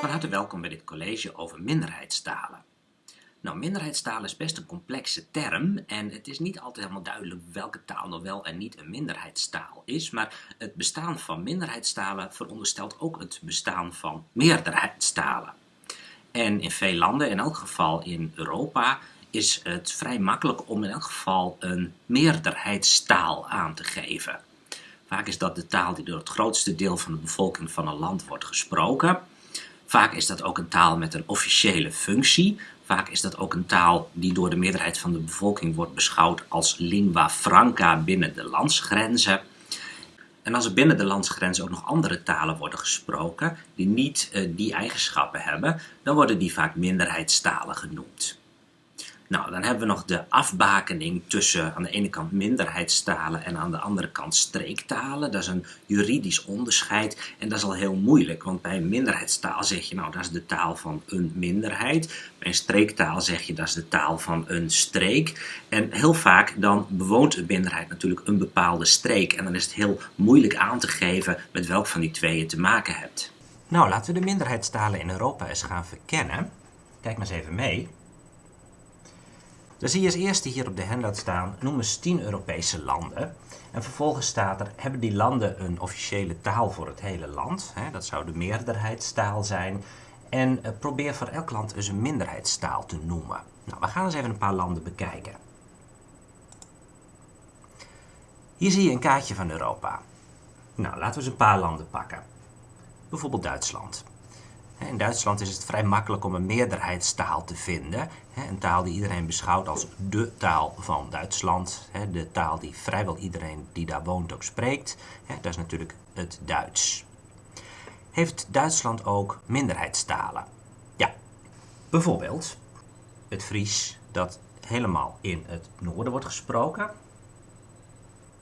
Van harte welkom bij dit college over minderheidstalen. Nou, minderheidstalen is best een complexe term en het is niet altijd helemaal duidelijk welke taal nog wel en niet een minderheidstaal is, maar het bestaan van minderheidstalen veronderstelt ook het bestaan van meerderheidstalen. En in veel landen, in elk geval in Europa, is het vrij makkelijk om in elk geval een meerderheidstaal aan te geven. Vaak is dat de taal die door het grootste deel van de bevolking van een land wordt gesproken. Vaak is dat ook een taal met een officiële functie. Vaak is dat ook een taal die door de meerderheid van de bevolking wordt beschouwd als lingua franca binnen de landsgrenzen. En als er binnen de landsgrenzen ook nog andere talen worden gesproken die niet uh, die eigenschappen hebben, dan worden die vaak minderheidstalen genoemd. Nou, dan hebben we nog de afbakening tussen aan de ene kant minderheidstalen en aan de andere kant streektalen. Dat is een juridisch onderscheid en dat is al heel moeilijk, want bij een minderheidstaal zeg je nou dat is de taal van een minderheid. Bij een streektaal zeg je dat is de taal van een streek. En heel vaak dan bewoont een minderheid natuurlijk een bepaalde streek en dan is het heel moeilijk aan te geven met welk van die twee je te maken hebt. Nou, laten we de minderheidstalen in Europa eens gaan verkennen. Kijk maar eens even mee. Dan zie je als eerste hier op de handout staan, noem eens 10 Europese landen. En vervolgens staat er, hebben die landen een officiële taal voor het hele land? dat zou de meerderheidstaal zijn. En eh, probeer voor elk land eens een minderheidstaal te noemen. Nou, we gaan eens even een paar landen bekijken. Hier zie je een kaartje van Europa. Nou, laten we eens een paar landen pakken. Bijvoorbeeld Duitsland. In Duitsland is het vrij makkelijk om een meerderheidstaal te vinden. Een taal die iedereen beschouwt als de taal van Duitsland. De taal die vrijwel iedereen die daar woont ook spreekt. Dat is natuurlijk het Duits. Heeft Duitsland ook minderheidstalen? Ja, bijvoorbeeld het Fries dat helemaal in het noorden wordt gesproken.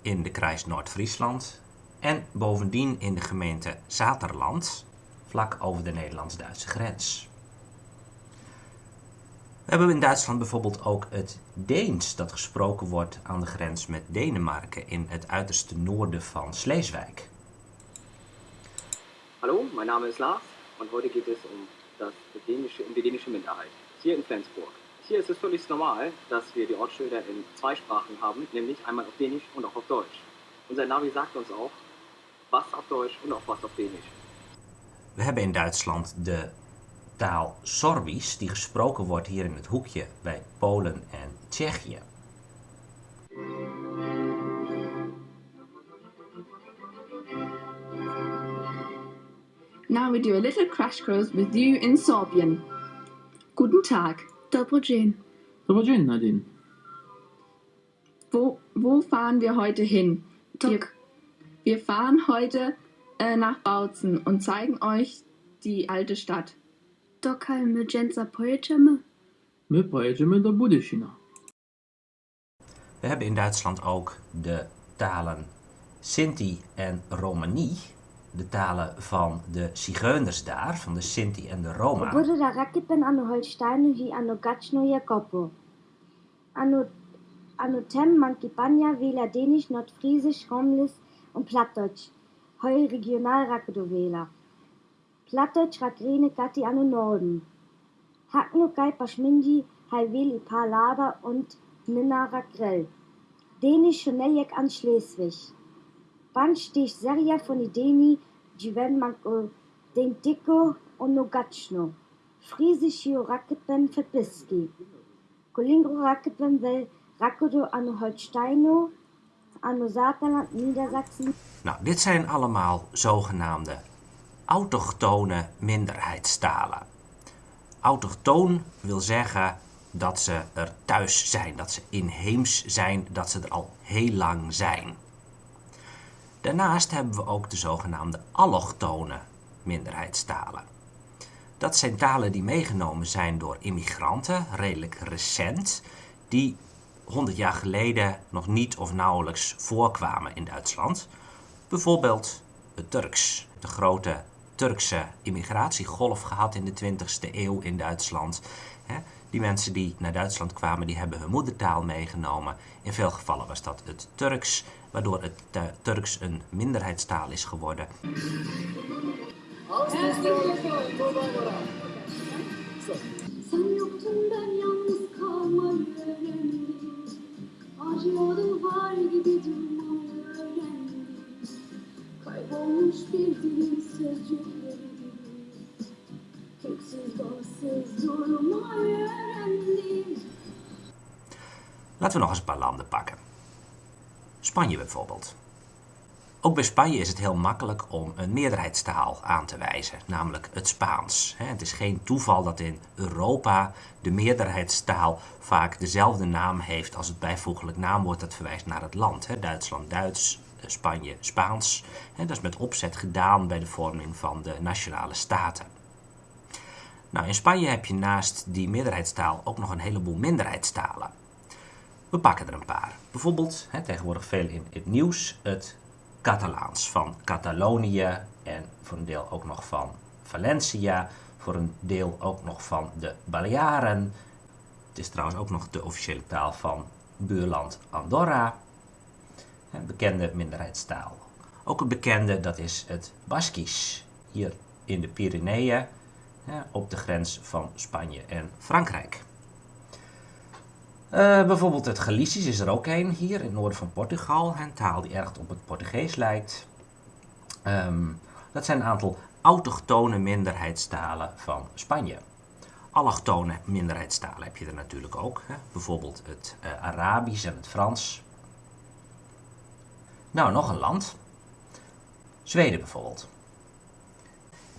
In de kruis Noord-Friesland. En bovendien in de gemeente Zaterland vlak over de Nederlands-Duitse grens. We hebben in Duitsland bijvoorbeeld ook het Deens dat gesproken wordt aan de grens met Denemarken in het uiterste noorden van Sleeswijk. Hallo, mijn naam is Lars und heute geht es um, das dänische, um die Minderheit hier in Flensburg. Hier ist es völlig normal, dass wir die Ortsschilder in zwei Sprachen haben, nämlich einmal auf Dänisch und auch auf Deutsch. Unser Navi sagt uns auch, was auf Deutsch und auch was auf Dänisch. We hebben in Duitsland de taal Sorbisch, die gesproken wordt hier in het hoekje bij Polen en Tsjechië. Now we do a little crash course with you in Sorbian. Guten Tag. Dobro dzień. Dobro dzień, Nadine. Wo, wo fahren wir heute hin? Wir, wir fahren heute äh, nach Bautzen und zeigen euch die alte Stadt. Dokal my dżęca pojedziemy? My pojedziemy do Budyszina. We hebben in Duitsland ook de talen Sinti en Romani, de talen van de zigeuners daar, van de Sinti en de Roma. Bude da rakipen ano Holsteinu hi ano gachno Jakobo. Ano, ano tem mankipania vela Dänisch, Nordfriesisch, Romlis und Plattdeutsch. Heu regional Rakdovela. Plattdeutsch Rakrene Gatti an den Norden. Hakno Gai Paschmindi Halveli Palada und Nina Rakrell. Dänisch Schoneljek an Schleswig. Band stich Seria von Ideni, Jiven Manko, den Dicko und Nogatschno. Friesisch Hio Rakepen Verbiski. Kolingro Rakepen Well Rakodo an Holsteino, an Saterland, Niedersachsen. Nou, dit zijn allemaal zogenaamde autochtone minderheidstalen. Autochtoon wil zeggen dat ze er thuis zijn, dat ze inheems zijn, dat ze er al heel lang zijn. Daarnaast hebben we ook de zogenaamde allochtone minderheidstalen. Dat zijn talen die meegenomen zijn door immigranten, redelijk recent, die 100 jaar geleden nog niet of nauwelijks voorkwamen in Duitsland. Bijvoorbeeld het Turks, de grote Turkse immigratiegolf gehad in de 20e eeuw in Duitsland. Die mensen die naar Duitsland kwamen, die hebben hun moedertaal meegenomen. In veel gevallen was dat het Turks, waardoor het Turks een minderheidstaal is geworden. Sen yoktun ben yalnız kalmayı öğrendim Acıyordum var gibi durmayı öğrendim Kaybolmuş bir dilin sözcükleri gibi Köksüz bahtsız durmayı öğrendim Laten we nog eens een paar landen pakken. Spanje bijvoorbeeld. Ook bij Spanje is het heel makkelijk om een meerderheidstaal aan te wijzen, namelijk het Spaans. Het is geen toeval dat in Europa de meerderheidstaal vaak dezelfde naam heeft als het bijvoeglijk naamwoord dat verwijst naar het land. Duitsland Duits, eh, Spanje Spaans. Dat is met opzet gedaan bij de vorming van de nationale staten. Nou, in Spanje heb je naast die meerderheidstaal ook nog een heleboel minderheidstalen. We pakken er een paar. Bijvoorbeeld, tegenwoordig veel in het nieuws, het Catalaans van Catalonië en voor een deel ook nog van Valencia, voor een deel ook nog van de Balearen. Het is trouwens ook nog de officiële taal van buurland Andorra, een bekende minderheidstaal. Ook een bekende, dat is het Baskisch, hier in de Pyreneeën, op de grens van Spanje en Frankrijk. Eh, bijvoorbeeld het Galicisch is er ook een hier in het noorden van Portugal. Een taal die erg op het Portugees lijkt. Ehm, dat zijn een aantal autochtone minderheidstalen van Spanje. Allochtone minderheidstalen heb je er natuurlijk ook. Hè? Bijvoorbeeld het eh, Arabisch en het Frans. Nou, nog een land. Zweden bijvoorbeeld.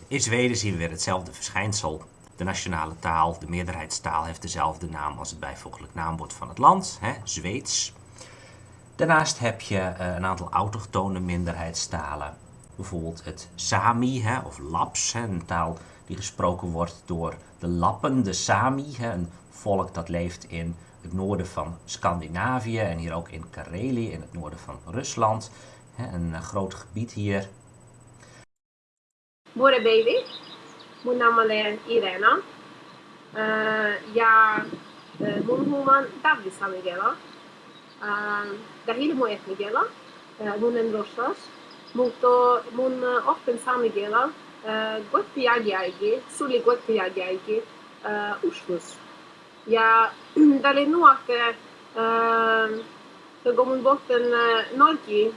In Zweden zien we weer hetzelfde verschijnsel. De nationale taal, de meerderheidstaal, heeft dezelfde naam als het bijvoeglijk naamwoord van het land, hè, Zweeds. Daarnaast heb je eh, een aantal autochtone minderheidstalen. Bijvoorbeeld het Sami hè, of Laps, een taal die gesproken wordt door de Lappen, de Sami, hè, een volk dat leeft in het noorden van Scandinavië en hier ook in Karelië, in het noorden van Rusland. Hè, een eh, groot gebied hier. Bore baby. Mun namale Irena ja mun huumaan Tavisani vielä. Ja hilmu etnikielä, mun en rosas, mutta mun oppen saamikielä gotti jägiäigi, suli gotti jagiaigi uh, uskus. Ja tälle nuotte kun mun botten norki,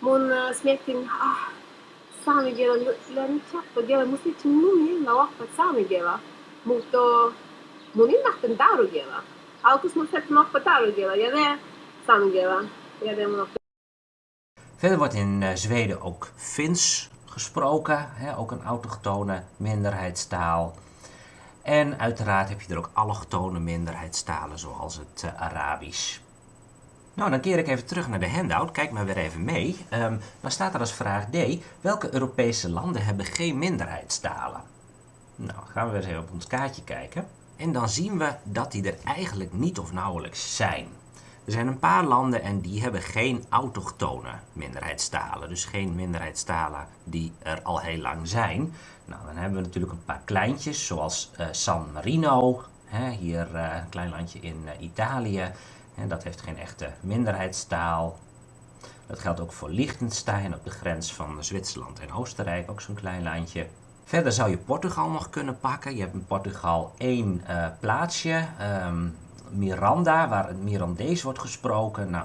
mun smettin, ah, smetin. Ah, Samigela lani chappa gela musti tumumi la wappa Samigela muto muni natten daru gela alkus mun setten oppa daru gela ja det Samigela ja det mun Verder wordt in eh, Zweden ook Fins gesproken, hè, ook een autochtone minderheidstaal. En uiteraard heb je er ook allochtone minderheidstalen zoals het eh, Arabisch. Nou, dan keer ik even terug naar de handout. Kijk maar weer even mee. Ehm, dan staat er als vraag D, welke Europese landen hebben geen minderheidstalen? Nou, gaan we weer eens even op ons kaartje kijken. En dan zien we dat die er eigenlijk niet of nauwelijks zijn. Er zijn een paar landen en die hebben geen autochtone minderheidstalen. Dus geen minderheidstalen die er al heel lang zijn. Nou, dan hebben we natuurlijk een paar kleintjes, zoals eh, San Marino. Hè, hier eh, een klein landje in eh, Italië. En dat heeft geen echte minderheidstaal. Dat geldt ook voor Liechtenstein op de grens van Zwitserland en Oostenrijk, ook zo'n klein landje. Verder zou je Portugal nog kunnen pakken. Je hebt in Portugal één uh, plaatsje, um, Miranda, waar het Mirandees wordt gesproken. Nou,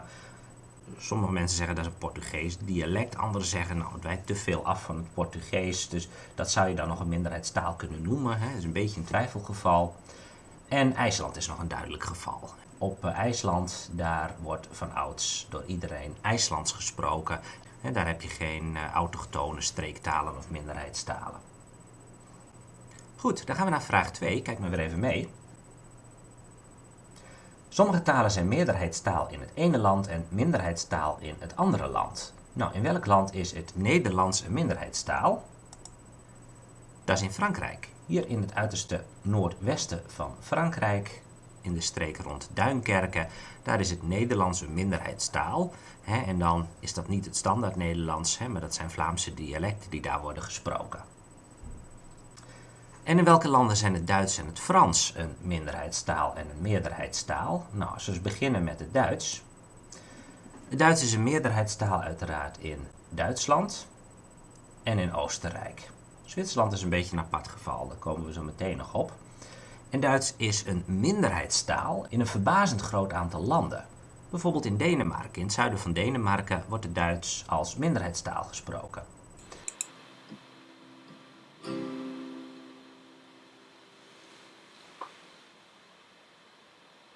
sommige mensen zeggen dat is een Portugees dialect, anderen zeggen nou, het wijkt te veel af van het Portugees, dus dat zou je dan nog een minderheidstaal kunnen noemen. Hè. Dat is een beetje een twijfelgeval. En IJsland is nog een duidelijk geval op IJsland, daar wordt van ouds door iedereen IJslands gesproken. En daar heb je geen uh, autochtone streektalen of minderheidstalen. Goed, dan gaan we naar vraag 2. Kijk maar weer even mee. Sommige talen zijn meerderheidstaal in het ene land en minderheidstaal in het andere land. Nou, in welk land is het Nederlands een minderheidstaal? Dat is in Frankrijk. Hier in het uiterste noordwesten van Frankrijk in de streek rond Duinkerken. Daar is het Nederlands een minderheidstaal. Hè, en dan is dat niet het standaard Nederlands, hè, maar dat zijn Vlaamse dialecten die daar worden gesproken. En in welke landen zijn het Duits en het Frans een minderheidstaal en een meerderheidstaal? Nou, als we beginnen met het Duits. Het Duits is een meerderheidstaal uiteraard in Duitsland en in Oostenrijk. Zwitserland is een beetje een apart geval, daar komen we zo meteen nog op. En Duits is een minderheidstaal in een verbazend groot aantal landen. Bijvoorbeeld in Denemarken. In het zuiden van Denemarken wordt het Duits als minderheidstaal gesproken.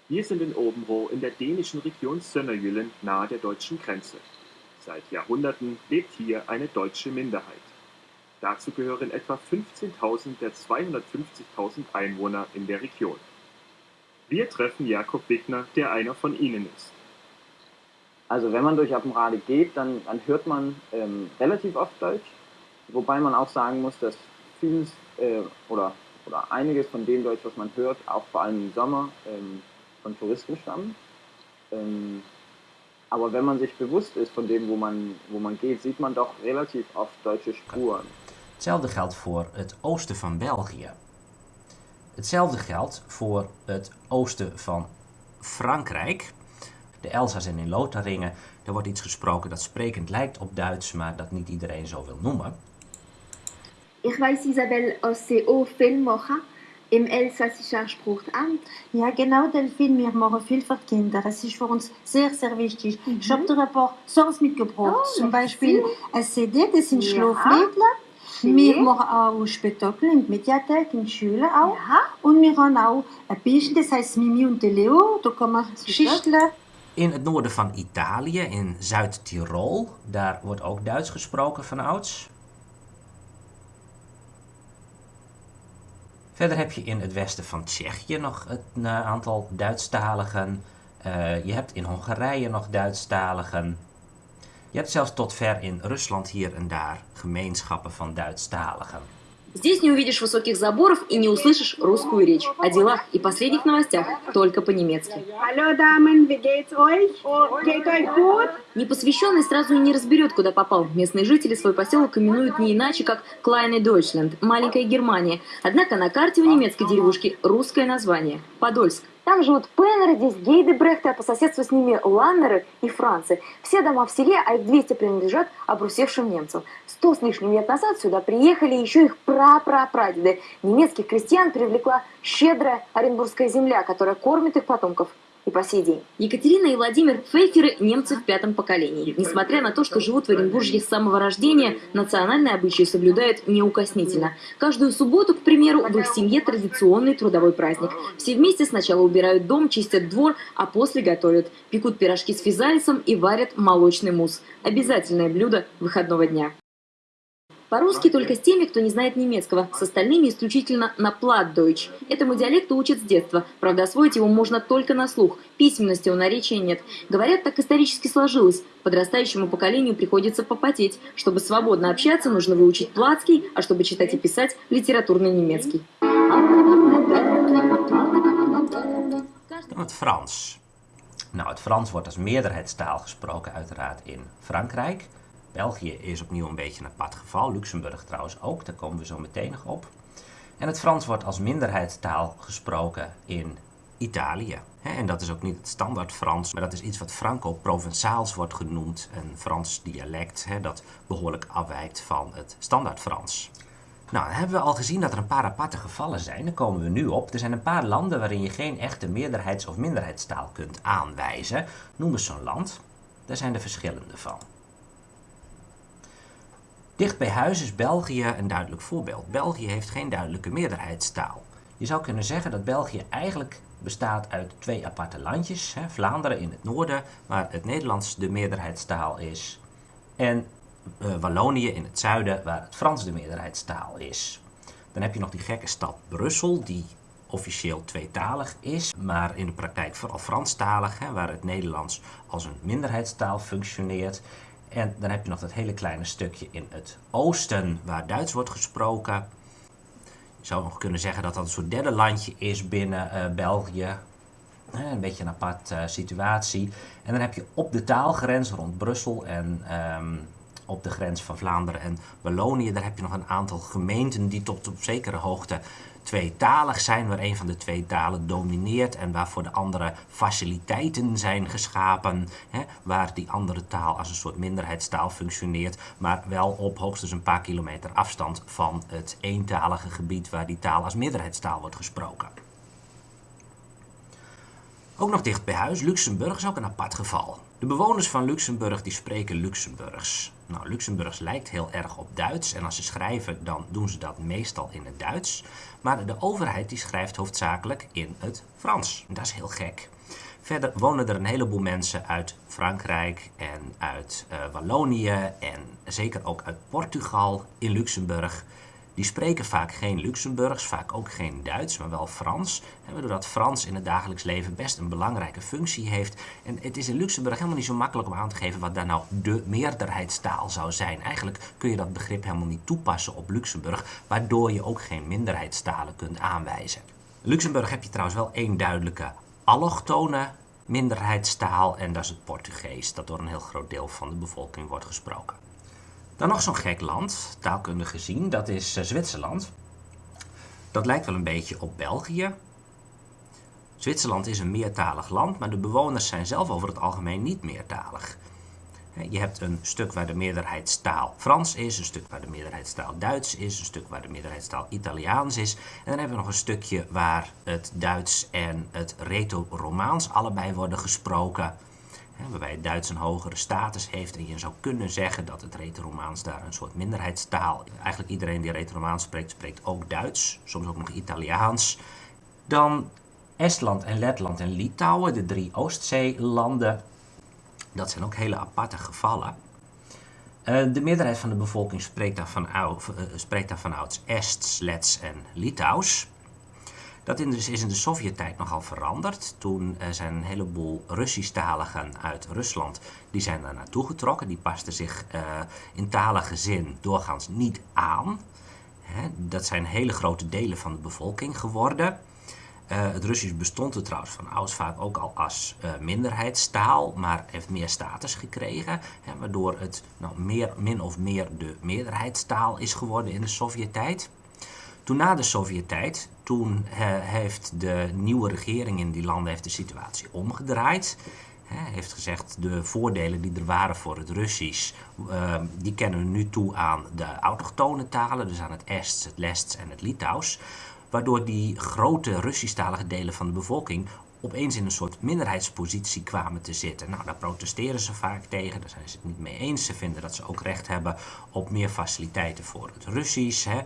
Wir sind in Obenroh in der dänischen Region Sønderjylland nahe der deutschen Grenze. Seit Jahrhunderten lebt hier eine deutsche Minderheit. Dazu gehören etwa 15.000 der 250.000 Einwohner in der Region. Wir treffen Jakob Wigner, der einer von ihnen ist. Also wenn man durch Appenrade geht, dann, dann hört man ähm, relativ oft Deutsch, wobei man auch sagen muss, dass vieles äh, oder, oder einiges von dem Deutsch, was man hört, auch vor allem im Sommer ähm, von Touristen stammen. Ähm, aber wenn man sich bewusst ist von dem, wo man, wo man geht, sieht man doch relativ oft deutsche Spuren. Hetzelfde geldt voor het oosten van België. Hetzelfde geldt voor het oosten van Frankrijk. De Elzas en in Lotharingen, daar wordt iets gesproken dat sprekend lijkt op Duits, maar dat niet iedereen zo wil noemen. Ich weiß, Isabel, aus CO viel machen im elsassischen Spruchamt. Ja, genau, Delphine, wir machen viel für Kinder. Das ist für uns sehr, sehr wichtig. Ich habe dir ein paar Songs mitgebracht. Oh, Zum. Beispiel ein CD, das sind Ja. Schlaflieder. Wir machen auch Spektakel in der Mediathek, in der Schule auch. Ja. Und wir haben auch ein bisschen, das heißt Mimi und der Leo. Da kann man Geschichten. In het noorden van Italië, in Zuid-Tirol, daar wordt ook Duits gesproken van ouds. Verder heb je in het westen van Tsjechië nog een eh, aantal Duitsstaligen. Eh, je hebt in Hongarije nog Duitsstaligen. Je hebt zelfs tot ver in Rusland hier en daar gemeenschappen van Duitsstaligen. Здесь не увидишь высоких заборов и не услышишь русскую речь о делах и последних новостях только по-немецки. Hallo Damen, wie geht's euch? Geht euch gut? Непосвященный сразу и не разберет, куда попал. Местные жители свой поселок именуют не иначе, как Kleine Deutschland, маленькая Германия. Однако на карте у немецкой деревушки русское название – Подольск. Там живут Пеннеры, здесь Гейдебрехты, а по соседству с ними Ланнеры и Францы. Все дома в селе, а их 200 принадлежат обрусевшим немцам. Сто с лишним лет назад сюда приехали еще их прапрапрадеды. Немецких крестьян привлекла щедрая оренбургская земля, которая кормит их потомков и по сей день. Екатерина и Владимир Пфейферы – немцы в пятом поколении. Несмотря на то, что живут в Оренбурге с самого рождения, национальные обычаи соблюдают неукоснительно. Каждую субботу, к примеру, в их семье традиционный трудовой праздник. Все вместе сначала убирают дом, чистят двор, а после готовят. Пекут пирожки с физалисом и варят молочный мусс. Обязательное блюдо выходного дня. По-русски только с теми, кто не знает немецкого, с остальными исключительно на платдойч. Этому диалекту учат с детства, правда освоить его можно только на слух, письменности у наречия нет. Говорят, так исторически сложилось. Подрастающему поколению приходится попотеть. Чтобы свободно общаться, нужно выучить платский, а чтобы читать и писать – литературный немецкий. Dan het Frans. Nou, het Frans wordt als meerderheidstaal gesproken uiteraard in Frankrijk. België is opnieuw een beetje een apart geval. Luxemburg trouwens ook, daar komen we zo meteen nog op. En het Frans wordt als minderheidstaal gesproken in Italië. En dat is ook niet het standaard Frans, maar dat is iets wat Franco-Provençaals wordt genoemd. Een Frans dialect dat behoorlijk afwijkt van het standaard Frans. Nou, dan hebben we al gezien dat er een paar aparte gevallen zijn. Daar komen we nu op. Er zijn een paar landen waarin je geen echte meerderheids- of minderheidstaal kunt aanwijzen. Noem eens zo'n land. Daar zijn er verschillende van. Dicht bij huis is België een duidelijk voorbeeld. België heeft geen duidelijke meerderheidstaal. Je zou kunnen zeggen dat België eigenlijk bestaat uit twee aparte landjes. Hè? Vlaanderen in het noorden, waar het Nederlands de meerderheidstaal is. En eh, Wallonië in het zuiden, waar het Frans de meerderheidstaal is. Dan heb je nog die gekke stad Brussel, die officieel tweetalig is, maar in de praktijk vooral Franstalig, hè, waar het Nederlands als een minderheidstaal functioneert. En dan heb je nog dat hele kleine stukje in het oosten, waar Duits wordt gesproken. Je zou nog kunnen zeggen dat dat een soort derde landje is binnen eh, België. Eh, Een beetje een apart eh, situatie. En dan heb je op de taalgrens rond Brussel en ehm, op de grens van Vlaanderen en Wallonië, daar heb je nog een aantal gemeenten die tot op zekere hoogte tweetalig zijn, waar een van de twee talen domineert en waarvoor de andere faciliteiten zijn geschapen, hè, waar die andere taal als een soort minderheidstaal functioneert, maar wel op hoogstens een paar kilometer afstand van het eentalige gebied waar die taal als meerderheidstaal wordt gesproken. Ook nog dicht bij huis, Luxemburg is ook een apart geval. De bewoners van Luxemburg die spreken Luxemburgs. Nou, Luxemburgs lijkt heel erg op Duits en als ze schrijven dan doen ze dat meestal in het Duits. Maar de overheid die schrijft hoofdzakelijk in het Frans. Dat is heel gek. Verder wonen er een heleboel mensen uit Frankrijk en uit uh, Wallonië en zeker ook uit Portugal in Luxemburg. Die spreken vaak geen Luxemburgs, vaak ook geen Duits, maar wel Frans. En waardoor dat Frans in het dagelijks leven best een belangrijke functie heeft. En het is in Luxemburg helemaal niet zo makkelijk om aan te geven wat daar nou de meerderheidstaal zou zijn. Eigenlijk kun je dat begrip helemaal niet toepassen op Luxemburg, waardoor je ook geen minderheidstalen kunt aanwijzen. In Luxemburg heb je trouwens wel één duidelijke allochtone minderheidstaal en dat is het Portugees, dat door een heel groot deel van de bevolking wordt gesproken. Dan nog zo'n gek land, taalkundig gezien, dat is uh, Zwitserland. Dat lijkt wel een beetje op België. Zwitserland is een meertalig land, maar de bewoners zijn zelf over het algemeen niet meertalig. Je hebt een stuk waar de meerderheidstaal Frans is, een stuk waar de meerderheidstaal Duits is, een stuk waar de meerderheidstaal Italiaans is. En dan hebben we nog een stukje waar het Duits en het Reto-Romaans allebei worden gesproken waarbij Duits een hogere status heeft. En je zou kunnen zeggen dat het Retoromaans daar een soort minderheidstaal... Eigenlijk iedereen die Retoromaans spreekt, spreekt ook Duits. Soms ook nog Italiaans. Dan Estland en Letland en Litouwen, de drie Oostzeelanden. Dat zijn ook hele aparte gevallen. Uh, de meerderheid van de bevolking spreekt daar, van, uh, spreekt daar vanouds Ests, Lets en Litouws. Dat is in de Sovjet-tijd nogal veranderd. Toen uh, zijn een heleboel Russisch-taligen uit Rusland, die zijn daar naartoe getrokken. Die pasten zich uh, in talige zin doorgaans niet aan. Dat zijn hele grote delen van de bevolking geworden. Uh, het Russisch bestond er trouwens van ouds vaak ook al als minderheidstaal, maar heeft meer status gekregen, waardoor het nou, meer, min of meer de meerderheidstaal is geworden in de Sovjet-tijd. Toen na de Sovjet-tijd, toen heeft de nieuwe regering in die landen heeft de situatie omgedraaid. He, heeft gezegd de voordelen die er waren voor het Russisch, uh, die kennen we nu toe aan de autochtone talen, dus aan het Ests, het Lests en het Litouws. Waardoor die grote Russisch-talige delen van de bevolking opeens in een soort minderheidspositie kwamen te zitten. Nou, daar protesteren ze vaak tegen, daar zijn ze het niet mee eens. Ze vinden dat ze ook recht hebben op meer faciliteiten voor het Russisch. Hè.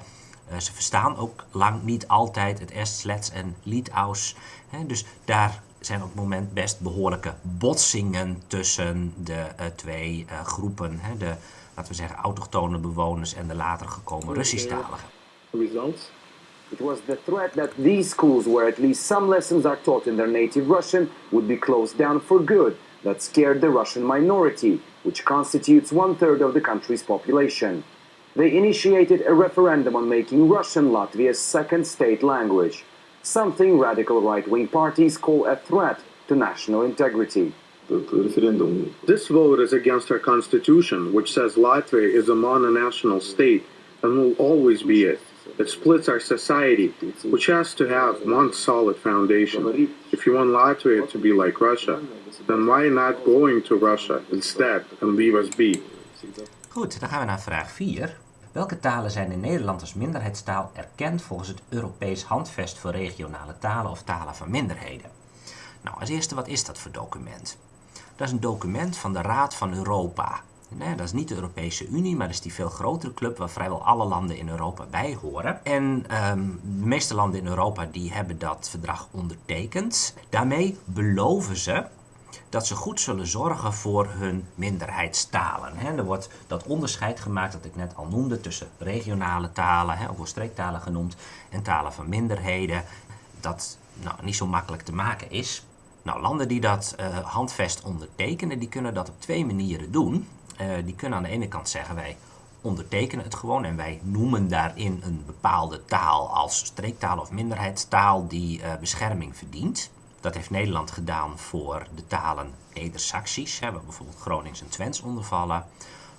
Uh, ze verstaan ook lang niet altijd het Ests, Lets en Litouws. Hè, dus daar zijn op het moment best behoorlijke botsingen tussen de uh, twee uh, groepen. Hè, de, laten we zeggen, autochtone bewoners en de later gekomen Russisch-taligen. Results? It was the threat that these schools, where at least some lessons are taught in their native Russian, would be closed down for good that scared the Russian minority, which constitutes one third of the country's population. They initiated a referendum on making Russian Latvia's second state language, something radical right-wing parties call a threat to national integrity. This vote is against our constitution, which says Latvia is a mononational state and will always be it. It splits our society, which has to have one solid foundation. If you want Latvia to be like Russia, then why not going to Russia instead and leave us be? Goed, dan gaan we naar vraag 4. Welke talen zijn in Nederland als minderheidstaal erkend volgens het Europees Handvest voor regionale talen of talen van minderheden? Nou, als eerste, wat is dat voor document? Dat is een document van de Raad van Europa. Dat is niet de Europese Unie, maar dat is die veel grotere club waar vrijwel alle landen in Europa bij horen. En um, de meeste landen in Europa die hebben dat verdrag ondertekend. Daarmee beloven ze dat ze goed zullen zorgen voor hun minderheidstalen. er wordt dat onderscheid gemaakt dat ik net al noemde tussen regionale talen, ook wel streektalen genoemd, en talen van minderheden. Dat nou, niet zo makkelijk te maken is. Nou, landen die dat uh, handvest ondertekenen, die kunnen dat op twee manieren doen. Uh, die kunnen aan de ene kant zeggen wij ondertekenen het gewoon en wij noemen daarin een bepaalde taal als streektaal of minderheidstaal die uh, bescherming verdient. Dat heeft Nederland gedaan voor de talen Neder-Saxisch, waar bijvoorbeeld Gronings en Twents onder vallen.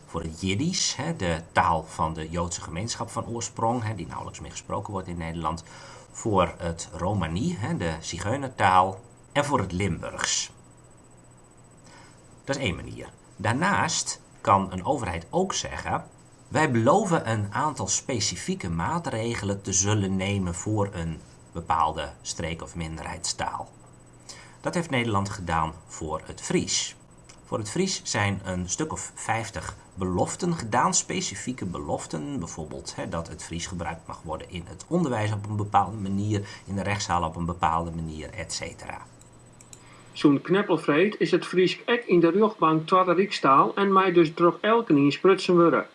Voor het Jiddisch, de taal van de Joodse gemeenschap van oorsprong, die nauwelijks meer gesproken wordt in Nederland. voor het Romani, de Zigeunertaal, en voor het Limburgs. Dat is één manier. Daarnaast kan een overheid ook zeggen, wij beloven een aantal specifieke maatregelen te zullen nemen voor een bepaalde streek- of minderheidstaal. Dat heeft Nederland gedaan voor het Fries. Voor het Fries zijn een stuk of 50 beloften gedaan, specifieke beloften. Bijvoorbeeld hè, dat het Fries gebruikt mag worden in het onderwijs op een bepaalde manier, in de rechtszaal op een bepaalde manier, etc. Zo'n kneppelvreed is het Fries ek in de rugbank tweede Rijkstaal en mij dus droeg elke in sprutsen worden.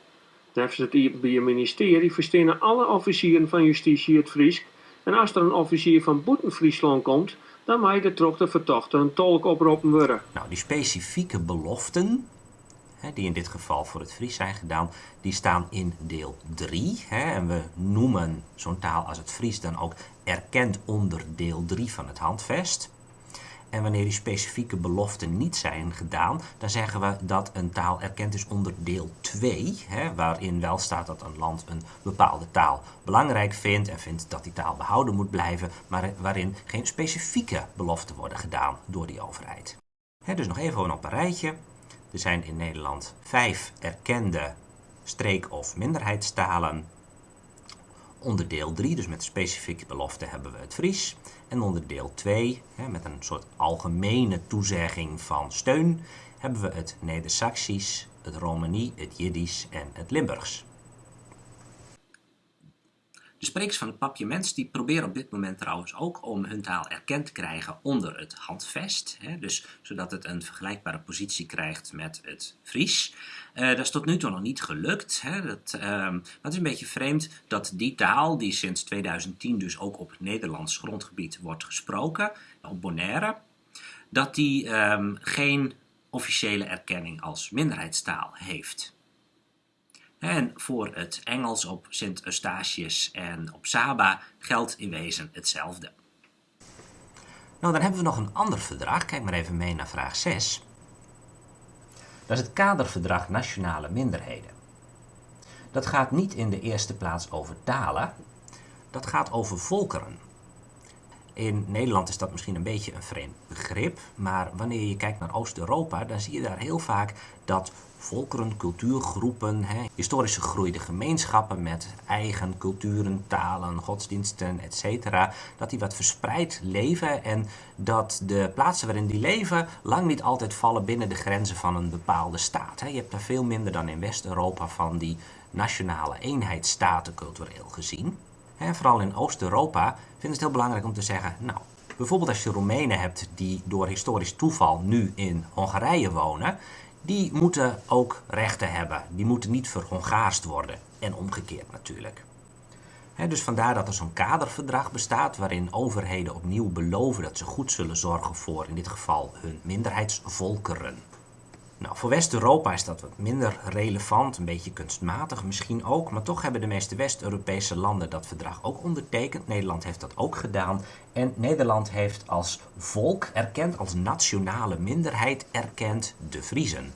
Neffens het IBM ministerie verstenen alle officieren van justitie het Fries en als er een officier van Boeten Friesland komt, dan mag de vertochte een tolk oproepen worden. Nou, die specifieke beloften, hè, die in dit geval voor het Fries zijn gedaan, die staan in deel 3. Hè, en we noemen zo'n taal als het Fries dan ook erkend onder deel 3 van het handvest. En wanneer die specifieke beloften niet zijn gedaan, dan zeggen we dat een taal erkend is onder deel 2, hè, waarin wel staat dat een land een bepaalde taal belangrijk vindt en vindt dat die taal behouden moet blijven, maar waarin geen specifieke beloften worden gedaan door die overheid. Hè, dus nog even op een rijtje. Er zijn in Nederland vijf erkende streek- of minderheidstalen. Onder deel 3, dus met specifieke belofte, hebben we het Fries. En onder deel 2, met een soort algemene toezegging van steun, hebben we het Neder-Saxisch, het Romani, het Jiddisch en het Limburgs. De sprekers van het papiaments die proberen op dit moment trouwens ook om hun taal erkend te krijgen onder het handvest. Hè, dus zodat het een vergelijkbare positie krijgt met het Fries. Uh, dat is tot nu toe nog niet gelukt. Hè. Dat, het is een beetje vreemd dat die taal, die sinds 2010 dus ook op Nederlands grondgebied wordt gesproken, op Bonaire, dat die um, geen officiële erkenning als minderheidstaal heeft. En voor het Engels op Sint Eustatius en op Saba geldt in wezen hetzelfde. Nou, dan hebben we nog een ander verdrag. Kijk maar even mee naar vraag 6. Dat is het kaderverdrag Nationale Minderheden. Dat gaat niet in de eerste plaats over talen, dat gaat over volkeren. In Nederland is dat misschien een beetje een vreemd begrip, maar wanneer je kijkt naar Oost-Europa, dan zie je daar heel vaak dat volkeren, cultuurgroepen, hè, historisch gegroeide gemeenschappen met eigen culturen, talen, godsdiensten, etc., dat die wat verspreid leven en dat de plaatsen waarin die leven lang niet altijd vallen binnen de grenzen van een bepaalde staat. Hè. Je hebt daar veel minder dan in West-Europa van die nationale eenheidsstaten cultureel gezien. En vooral in Oost-Europa vinden het heel belangrijk om te zeggen, nou, bijvoorbeeld als je Roemenen hebt die door historisch toeval nu in Hongarije wonen, die moeten ook rechten hebben. Die moeten niet verhongaarst worden. En omgekeerd natuurlijk. dus vandaar dat er zo'n kaderverdrag bestaat waarin overheden opnieuw beloven dat ze goed zullen zorgen voor in dit geval hun minderheidsvolkeren. Nou, voor West-Europa is dat wat minder relevant, een beetje kunstmatig misschien ook, maar toch hebben de meeste West-Europese landen dat verdrag ook ondertekend. Nederland heeft dat ook gedaan en Nederland heeft als volk erkend, als nationale minderheid erkend de Friezen.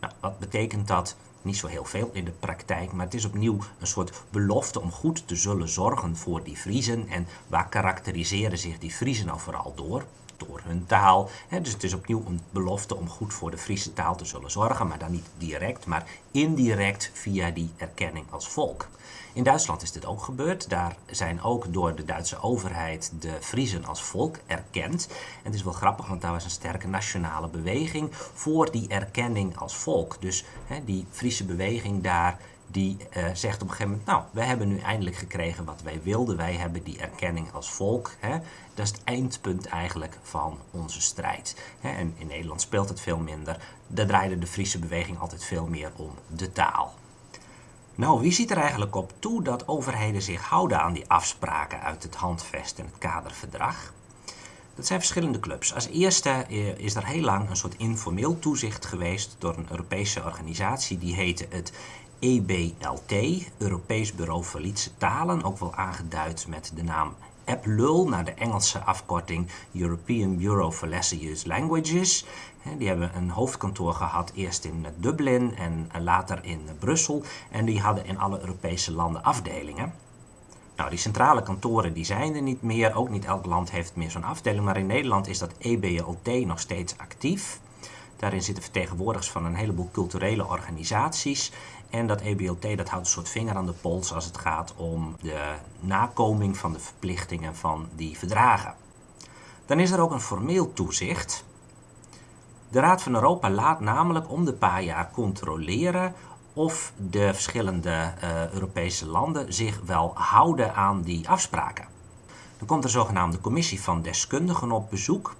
Nou, wat betekent dat? Niet zo heel veel in de praktijk, maar het is opnieuw een soort belofte om goed te zullen zorgen voor die Friezen. En waar karakteriseren zich die Friezen nou vooral door? Door hun taal. dus het is opnieuw een belofte om goed voor de Friese taal te zullen zorgen, maar dan niet direct, maar indirect via die erkenning als volk. In Duitsland is dit ook gebeurd. Daar zijn ook door de Duitse overheid de Friezen als volk erkend. En het is wel grappig, want daar was een sterke nationale beweging voor die erkenning als volk. Dus die Friese beweging daar die uh, zegt op een gegeven moment, nou, wij hebben nu eindelijk gekregen wat wij wilden. Wij hebben die erkenning als volk. Hè. Dat is het eindpunt eigenlijk van onze strijd. Hè. En in Nederland speelt het veel minder. Daar draaide de Friese beweging altijd veel meer om de taal. Nou, wie ziet er eigenlijk op toe dat overheden zich houden aan die afspraken uit het handvest en het kaderverdrag? Dat zijn verschillende clubs. Als eerste eh, is er heel lang een soort informeel toezicht geweest door een Europese organisatie die heette het EBLT, Europees Bureau Validische Talen, ook wel aangeduid met de naam EPLUL, naar de Engelse afkorting European Bureau for Lesser Used Languages. Die hebben een hoofdkantoor gehad, eerst in Dublin en later in Brussel. En die hadden in alle Europese landen afdelingen. Nou, die centrale kantoren die zijn er niet meer. Ook niet elk land heeft meer zo'n afdeling. Maar in Nederland is dat EBLT nog steeds actief. Daarin zitten vertegenwoordigers van een heleboel culturele organisaties. En dat EBLT dat houdt een soort vinger aan de pols als het gaat om de nakoming van de verplichtingen van die verdragen. Dan is er ook een formeel toezicht. De Raad van Europa laat namelijk om de paar jaar controleren of de verschillende uh, Europese landen zich wel houden aan die afspraken. Dan komt er zogenaamde commissie van deskundigen op bezoek.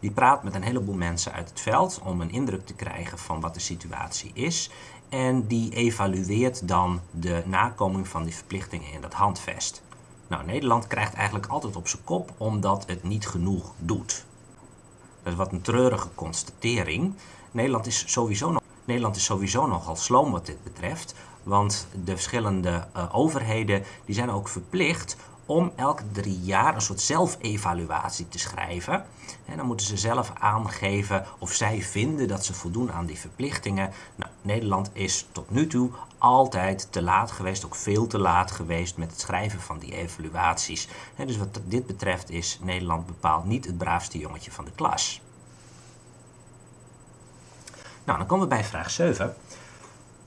Die praat met een heleboel mensen uit het veld om een indruk te krijgen van wat de situatie is. En die evalueert dan de nakoming van die verplichtingen in dat handvest. Nou, Nederland krijgt eigenlijk altijd op zijn kop omdat het niet genoeg doet. Dat is wat een treurige constatering. Nederland is sowieso, nog, Nederland is sowieso nogal sloom wat dit betreft. Want de verschillende uh, overheden die zijn ook verplicht om elke drie jaar een soort zelfevaluatie te schrijven. En dan moeten ze zelf aangeven of zij vinden dat ze voldoen aan die verplichtingen. Nou, Nederland is tot nu toe altijd te laat geweest, ook veel te laat geweest met het schrijven van die evaluaties. Dus wat dit betreft is Nederland bepaald niet het braafste jongetje van de klas. Nou, dan komen we bij vraag 7.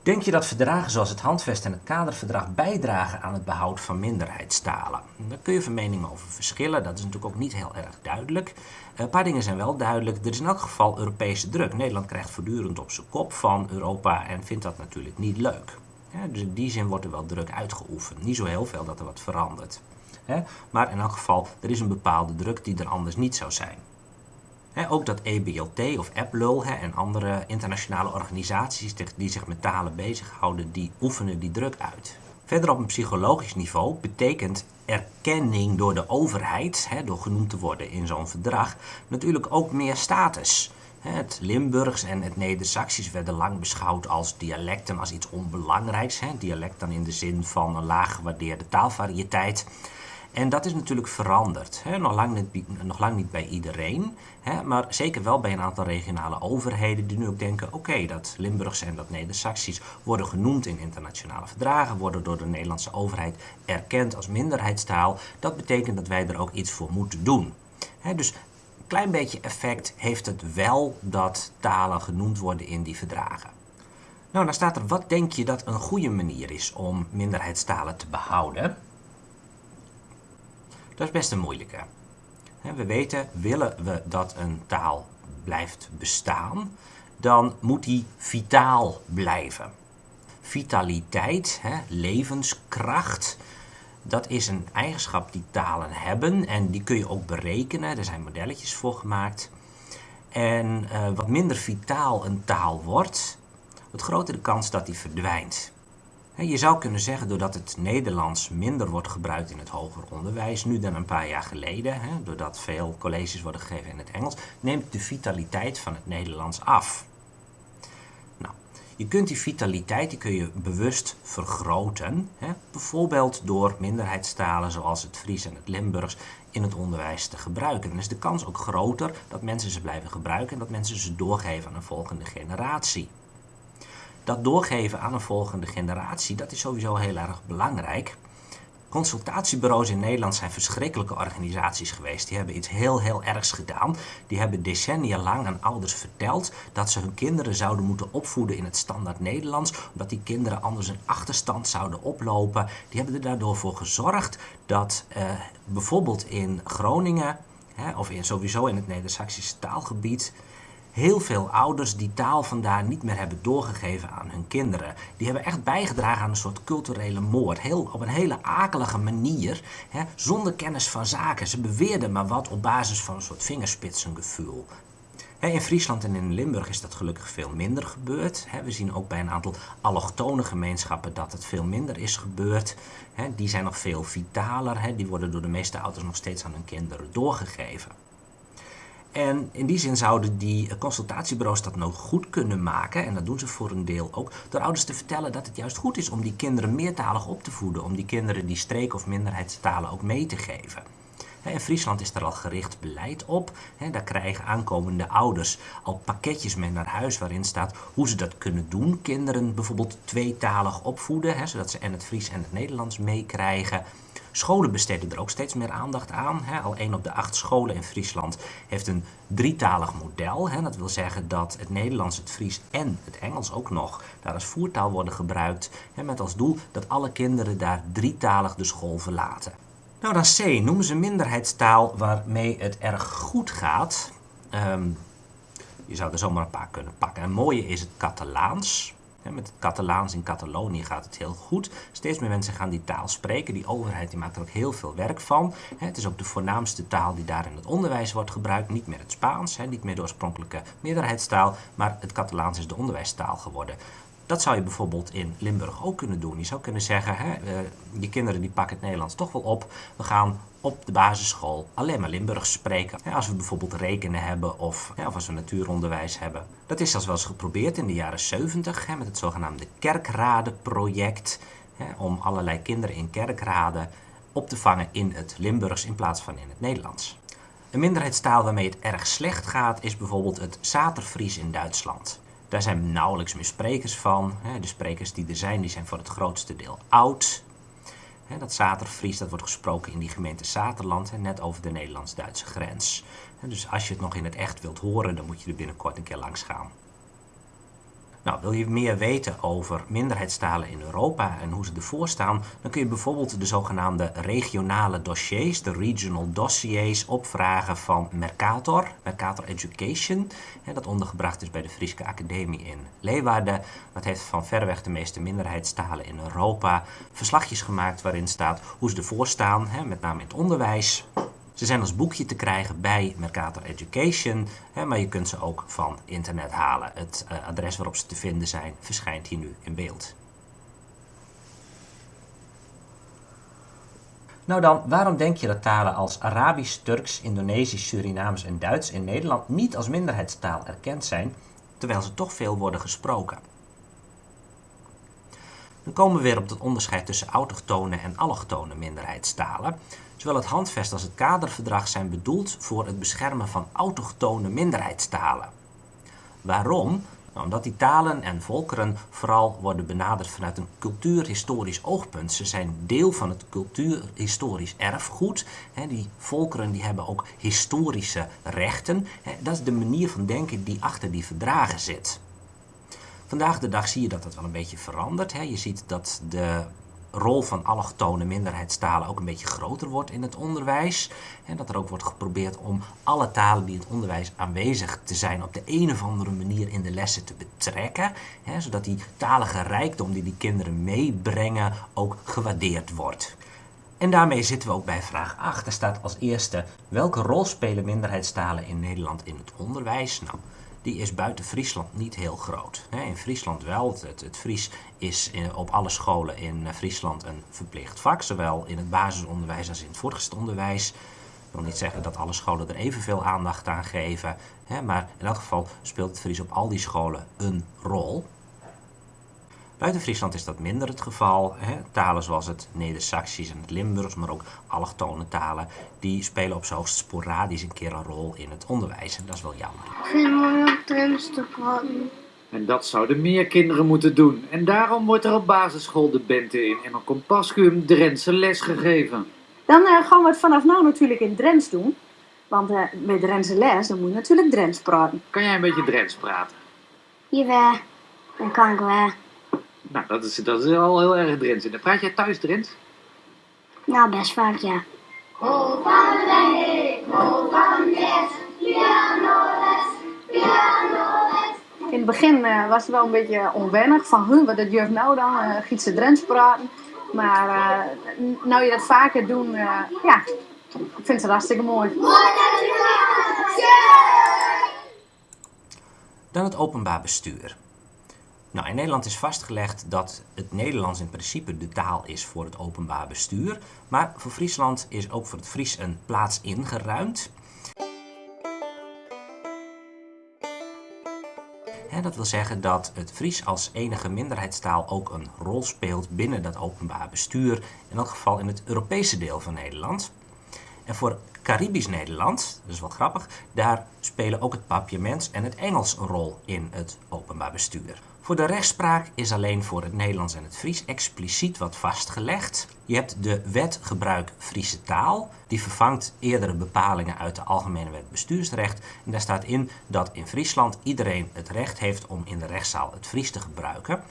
Denk je dat verdragen zoals het handvest en het kaderverdrag bijdragen aan het behoud van minderheidstalen? Daar kun je van meningen over verschillen, dat is natuurlijk ook niet heel erg duidelijk. Een paar dingen zijn wel duidelijk. Er is in elk geval Europese druk. Nederland krijgt voortdurend op zijn kop van Europa en vindt dat natuurlijk niet leuk. dus in die zin wordt er wel druk uitgeoefend. Niet zo heel veel dat er wat verandert. maar in elk geval, er is een bepaalde druk die er anders niet zou zijn ook dat EBLT of EPLUL en andere internationale organisaties die zich met talen bezighouden, die oefenen die druk uit. Verder op een psychologisch niveau betekent erkenning door de overheid, door genoemd te worden in zo'n verdrag, natuurlijk ook meer status. Het Limburgs en het Neder-Saxisch werden lang beschouwd als dialecten, als iets onbelangrijks. Dialect dan in de zin van een laag gewaardeerde taalvariëteit. En dat is natuurlijk veranderd. Hè? Nog, lang niet, nog lang niet bij iedereen, hè? maar zeker wel bij een aantal regionale overheden die nu ook denken, oké, dat Limburgs en dat Neder-Saxisch worden genoemd in internationale verdragen, worden door de Nederlandse overheid erkend als minderheidstaal. Dat betekent dat wij er ook iets voor moeten doen. Hè? Dus een klein beetje effect heeft het wel dat talen genoemd worden in die verdragen. Nou, dan staat er, wat denk je dat een goede manier is om minderheidstalen te behouden? Dat is best een moeilijke. We weten, willen we dat een taal blijft bestaan, dan moet die vitaal blijven. Vitaliteit, levenskracht, dat is een eigenschap die talen hebben en die kun je ook berekenen. Er zijn modelletjes voor gemaakt. En uh, wat minder vitaal een taal wordt, wat groter de kans dat die verdwijnt. Je zou kunnen zeggen, doordat het Nederlands minder wordt gebruikt in het hoger onderwijs, nu dan een paar jaar geleden, doordat veel colleges worden gegeven in het Engels, neemt de vitaliteit van het Nederlands af. Nou, je kunt die vitaliteit die kun je bewust vergroten, bijvoorbeeld door minderheidstalen zoals het Fries en het Limburgs in het onderwijs te gebruiken. Dan is de kans ook groter dat mensen ze blijven gebruiken en dat mensen ze doorgeven aan een volgende generatie dat doorgeven aan een volgende generatie, dat is sowieso heel erg belangrijk. Consultatiebureaus in Nederland zijn verschrikkelijke organisaties geweest. Die hebben iets heel, heel ergs gedaan. Die hebben decennia lang aan ouders verteld dat ze hun kinderen zouden moeten opvoeden in het standaard Nederlands, omdat die kinderen anders een achterstand zouden oplopen. Die hebben er daardoor voor gezorgd dat eh, bijvoorbeeld in Groningen, hè, of in, sowieso in het Neder-Saxische taalgebied, heel veel ouders die taal vandaar niet meer hebben doorgegeven aan hun kinderen. Die hebben echt bijgedragen aan een soort culturele moord. Heel, op een hele akelige manier, hè, zonder kennis van zaken. Ze beweerden maar wat op basis van een soort vingerspitsengevoel. In Friesland en in Limburg is dat gelukkig veel minder gebeurd. We zien ook bij een aantal allochtone gemeenschappen dat het veel minder is gebeurd. Die zijn nog veel vitaler. Die worden door de meeste ouders nog steeds aan hun kinderen doorgegeven. En in die zin zouden die consultatiebureaus dat nou goed kunnen maken, en dat doen ze voor een deel ook, door ouders te vertellen dat het juist goed is om die kinderen meertalig op te voeden, om die kinderen die streek- of minderheidstalen ook mee te geven. In Friesland is er al gericht beleid op. Daar krijgen aankomende ouders al pakketjes mee naar huis waarin staat hoe ze dat kunnen doen. Kinderen bijvoorbeeld tweetalig opvoeden, zodat ze en het Fries en het Nederlands meekrijgen. Scholen besteden er ook steeds meer aandacht aan. Hè. Al één op de acht scholen in Friesland heeft een drietalig model. Hè. Dat wil zeggen dat het Nederlands, het Fries en het Engels ook nog daar als voertaal worden gebruikt. Hè, met als doel dat alle kinderen daar drietalig de school verlaten. Nou dan C, noemen ze minderheidstaal waarmee het erg goed gaat. Ehm, je zou er zomaar een paar kunnen pakken. Een mooie is het Catalaans. Met het Catalaans in Catalonië gaat het heel goed. Steeds meer mensen gaan die taal spreken. Die overheid die maakt er ook heel veel werk van. Het is ook de voornaamste taal die daar in het onderwijs wordt gebruikt. Niet meer het Spaans, niet meer de oorspronkelijke meerderheidstaal, maar het Catalaans is de onderwijstaal geworden. Dat zou je bijvoorbeeld in Limburg ook kunnen doen. Je zou kunnen zeggen, hè, uh, je kinderen die pakken het Nederlands toch wel op. We gaan op de basisschool alleen maar Limburgs spreken. Als we bijvoorbeeld rekenen hebben of, of als we natuuronderwijs hebben. Dat is zelfs wel eens geprobeerd in de jaren 70 met het zogenaamde kerkradenproject. Om allerlei kinderen in kerkraden op te vangen in het Limburgs in plaats van in het Nederlands. Een minderheidstaal waarmee het erg slecht gaat is bijvoorbeeld het Zaterfries in Duitsland. Daar zijn nauwelijks meer sprekers van. De sprekers die er zijn, die zijn voor het grootste deel oud. Dat Zaterfries dat wordt gesproken in die gemeente Zaterland, net over de Nederlands-Duitse grens. Dus als je het nog in het echt wilt horen, dan moet je er binnenkort een keer langs gaan. Nou, wil je meer weten over minderheidstalen in Europa en hoe ze ervoor staan, dan kun je bijvoorbeeld de zogenaamde regionale dossiers, de regional dossiers, opvragen van Mercator, Mercator Education, dat ondergebracht is bij de Friese Academie in Leeuwarden. Dat heeft van verreweg de meeste minderheidstalen in Europa verslagjes gemaakt waarin staat hoe ze ervoor staan, met name in het onderwijs, ze zijn als boekje te krijgen bij Mercator Education, hè, maar je kunt ze ook van internet halen. Het uh, adres waarop ze te vinden zijn verschijnt hier nu in beeld. Nou dan, waarom denk je dat talen als Arabisch, Turks, Indonesisch, Surinaams en Duits in Nederland niet als minderheidstaal erkend zijn, terwijl ze toch veel worden gesproken? Dan komen we weer op het onderscheid tussen autochtone en allochtone minderheidstalen. Zowel het handvest als het kaderverdrag zijn bedoeld voor het beschermen van autochtone minderheidstalen. Waarom? Nou, omdat die talen en volkeren vooral worden benaderd vanuit een cultuurhistorisch oogpunt. Ze zijn deel van het cultuurhistorisch erfgoed. die volkeren die hebben ook historische rechten. dat is de manier van denken die achter die verdragen zit. Vandaag de dag zie je dat dat wel een beetje verandert. Je ziet dat de rol van allochtone minderheidstalen ook een beetje groter wordt in het onderwijs. En dat er ook wordt geprobeerd om alle talen die in het onderwijs aanwezig te zijn op de een of andere manier in de lessen te betrekken. Hè, zodat die talige rijkdom die die kinderen meebrengen ook gewaardeerd wordt. En daarmee zitten we ook bij vraag 8. Er staat als eerste, welke rol spelen minderheidstalen in Nederland in het onderwijs? Nou, die is buiten Friesland niet heel groot. In Friesland wel. Het, het Fries is op alle scholen in eh, Friesland een verplicht vak, zowel in het basisonderwijs als in het voortgezet onderwijs. Ik wil niet zeggen dat alle scholen er evenveel aandacht aan geven, maar in elk geval speelt het Fries op al die scholen een rol. Buiten Friesland is dat minder het geval. Hè. Talen zoals het Neder-Saxisch en het Limburgs, maar ook allochtone talen, die spelen op hoogst sporadisch een keer een rol in het onderwijs. En dat is wel jammer. Ik vind het mooi om Drents te praten. En dat zouden meer kinderen moeten doen. En daarom wordt er op basisschool de Bente in en op Compascuum Drentse les gegeven. Dan uh, gaan we het vanaf nu natuurlijk in Drents doen. Want uh, bij Drentse les, dan moet je natuurlijk Drents praten. Kan jij een beetje Drents praten? Jawel, dan kan ik wel. Nou, dat is, dat is al heel erg Drents. En praat jij thuis Drents? Nou, best vaak, ja. In het begin uh, was het wel een beetje onwennig van, huh, wat dat juf nou dan, uh, giet ze Drents praten. Maar uh, nou je dat vaker doet, ja, ik vind het hartstikke mooi. Dan het openbaar bestuur. Nou, in Nederland is vastgelegd dat het Nederlands in principe de taal is voor het openbaar bestuur. Maar voor Friesland is ook voor het Fries een plaats ingeruimd. Dat wil zeggen dat het Fries als enige minderheidstaal ook een rol speelt binnen dat openbaar bestuur. In elk geval in het Europese deel van Nederland. En voor Caribisch Nederland, dat is wel grappig, daar spelen ook het papiaments en het Engels een rol in het openbaar bestuur. Voor de rechtspraak is alleen voor het Nederlands en het Fries expliciet wat vastgelegd. Je hebt de wet gebruik Friese taal. Die vervangt eerdere bepalingen uit de Algemene Wet Bestuursrecht. En daar staat in dat in Friesland iedereen het recht heeft om in de rechtszaal het Fries te gebruiken.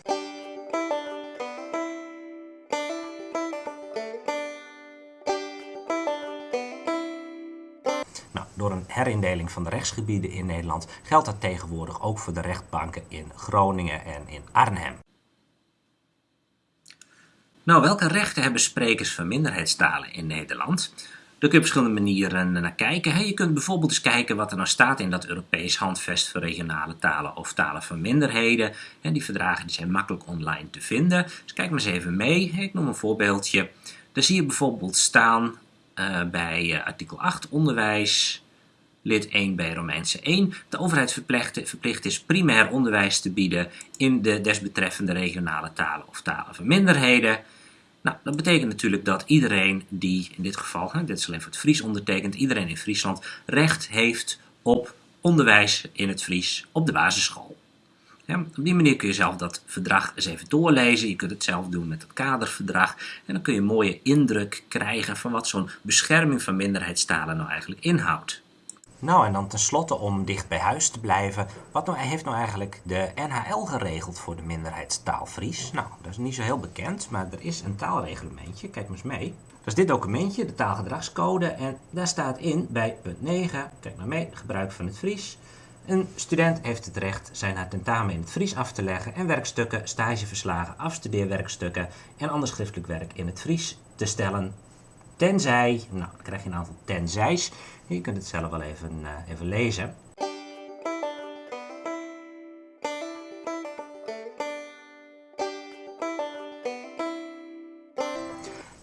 Herindeling van de rechtsgebieden in Nederland geldt dat tegenwoordig ook voor de rechtbanken in Groningen en in Arnhem. Nou, welke rechten hebben sprekers van minderheidstalen in Nederland? Daar kun je op verschillende manieren naar kijken. Je kunt bijvoorbeeld eens kijken wat er nou staat in dat Europees handvest voor regionale talen of talen van minderheden. Die verdragen die zijn makkelijk online te vinden. Dus kijk maar eens even mee. Ik noem een voorbeeldje. Daar zie je bijvoorbeeld staan uh, bij uh, artikel 8 onderwijs, lid 1 bij Romeinse 1. De overheid verplicht, is primair onderwijs te bieden in de desbetreffende regionale talen of talen van minderheden. Nou, dat betekent natuurlijk dat iedereen die, in dit geval, hè, dit is alleen voor het Fries ondertekend, iedereen in Friesland recht heeft op onderwijs in het Fries op de basisschool. Ja, op die manier kun je zelf dat verdrag eens even doorlezen. Je kunt het zelf doen met het kaderverdrag. En dan kun je een mooie indruk krijgen van wat zo'n bescherming van minderheidstalen nou eigenlijk inhoudt. Nou, en dan tenslotte om dicht bij huis te blijven. Wat nou, heeft nou eigenlijk de NHL geregeld voor de minderheidstaal Fries? Nou, dat is niet zo heel bekend, maar er is een taalreglementje. Kijk maar eens mee. Dat is dit documentje, de taalgedragscode. En daar staat in bij punt 9, kijk maar mee, gebruik van het Fries. Een student heeft het recht zijn haar tentamen in het Fries af te leggen en werkstukken, stageverslagen, afstudeerwerkstukken en ander schriftelijk werk in het Fries te stellen. Tenzij, nou dan krijg je een aantal tenzijs, je kunt het zelf wel even, uh, even lezen.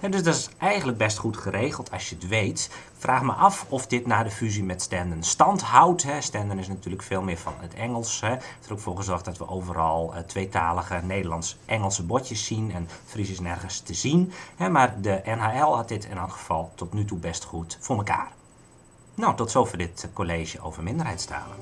En dus dat is eigenlijk best goed geregeld als je het weet. vraag me af of dit na de fusie met Stenden stand houdt. Hè. Stenden is natuurlijk veel meer van het Engels. Hè. Er ook voor gezorgd dat we overal uh, tweetalige Nederlands-Engelse bordjes zien. En Fries is nergens te zien. Maar de NHL had dit in elk geval tot nu toe best goed voor elkaar. Nou, tot zover dit college over minderheidstalen.